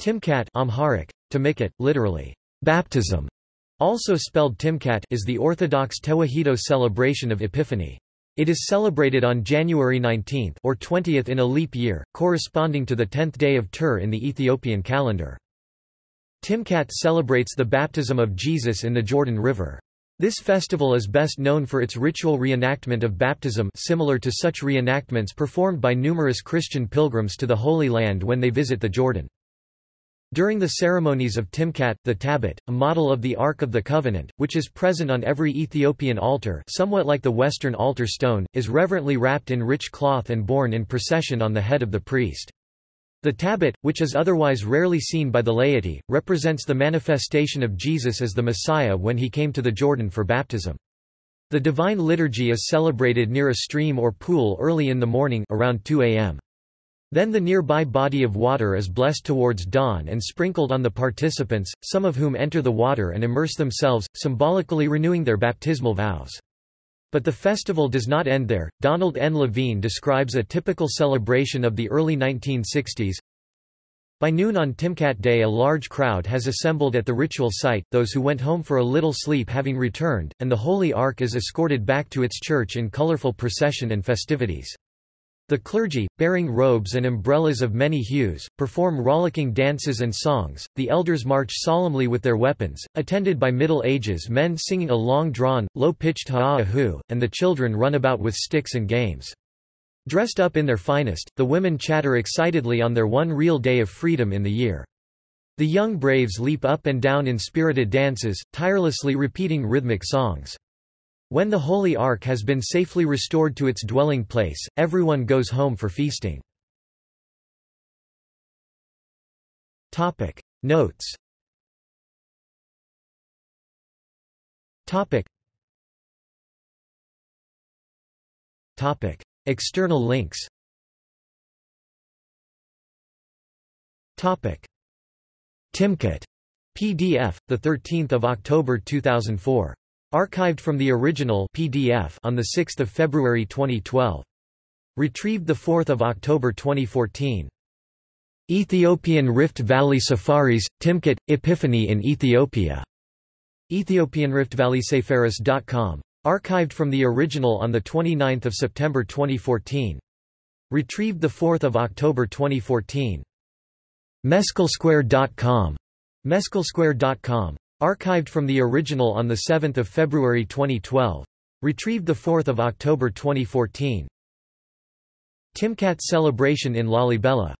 Timkat Amharic, Timikot, literally, baptism, also spelled Timkat is the Orthodox Tewahedo celebration of Epiphany. It is celebrated on January 19 or 20th in a leap year, corresponding to the 10th day of Tur in the Ethiopian calendar. Timkat celebrates the baptism of Jesus in the Jordan River. This festival is best known for its ritual reenactment of baptism similar to such reenactments performed by numerous Christian pilgrims to the Holy Land when they visit the Jordan. During the ceremonies of Timkat, the tablet, a model of the Ark of the Covenant, which is present on every Ethiopian altar somewhat like the Western altar stone, is reverently wrapped in rich cloth and borne in procession on the head of the priest. The tablet, which is otherwise rarely seen by the laity, represents the manifestation of Jesus as the Messiah when he came to the Jordan for baptism. The Divine Liturgy is celebrated near a stream or pool early in the morning around 2 a.m. Then the nearby body of water is blessed towards dawn and sprinkled on the participants, some of whom enter the water and immerse themselves, symbolically renewing their baptismal vows. But the festival does not end there. Donald N. Levine describes a typical celebration of the early 1960s. By noon on Timkat Day a large crowd has assembled at the ritual site, those who went home for a little sleep having returned, and the Holy Ark is escorted back to its church in colorful procession and festivities. The clergy, bearing robes and umbrellas of many hues, perform rollicking dances and songs, the elders march solemnly with their weapons, attended by Middle Ages men singing a long-drawn, low-pitched ha'ahu, and the children run about with sticks and games. Dressed up in their finest, the women chatter excitedly on their one real day of freedom in the year. The young braves leap up and down in spirited dances, tirelessly repeating rhythmic songs. When the Holy Ark has been safely restored to its dwelling place, everyone goes home for feasting. Topic. Notes. Topic. Topic. External links. Topic. Timkat PDF the 13th of October 2004 Archived from the original PDF on 6 February 2012. Retrieved 4 October 2014. Ethiopian Rift Valley Safaris, Timkat, Epiphany in Ethiopia. EthiopianRiftValleySafaris.com. Archived from the original on 29 September 2014. Retrieved 4 October 2014. Meskelsquare.com. Meskelsquare.com. Archived from the original on 7 February 2012. Retrieved 4 October 2014. Timkat celebration in Lalibela